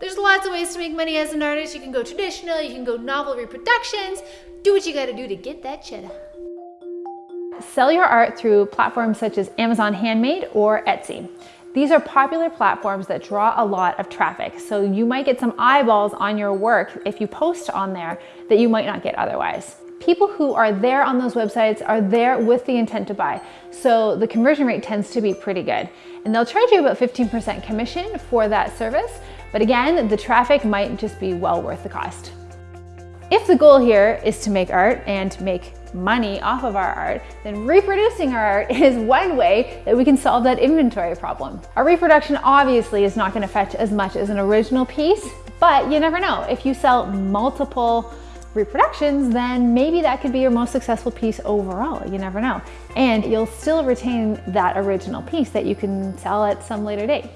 There's lots of ways to make money as an artist. You can go traditional, you can go novel reproductions. Do what you gotta do to get that cheddar. Sell your art through platforms such as Amazon Handmade or Etsy. These are popular platforms that draw a lot of traffic, so you might get some eyeballs on your work if you post on there that you might not get otherwise. People who are there on those websites are there with the intent to buy, so the conversion rate tends to be pretty good. And they'll charge you about 15% commission for that service, but again, the traffic might just be well worth the cost. If the goal here is to make art and make money off of our art, then reproducing our art is one way that we can solve that inventory problem. A reproduction obviously is not gonna fetch as much as an original piece, but you never know. If you sell multiple reproductions, then maybe that could be your most successful piece overall. You never know. And you'll still retain that original piece that you can sell at some later date.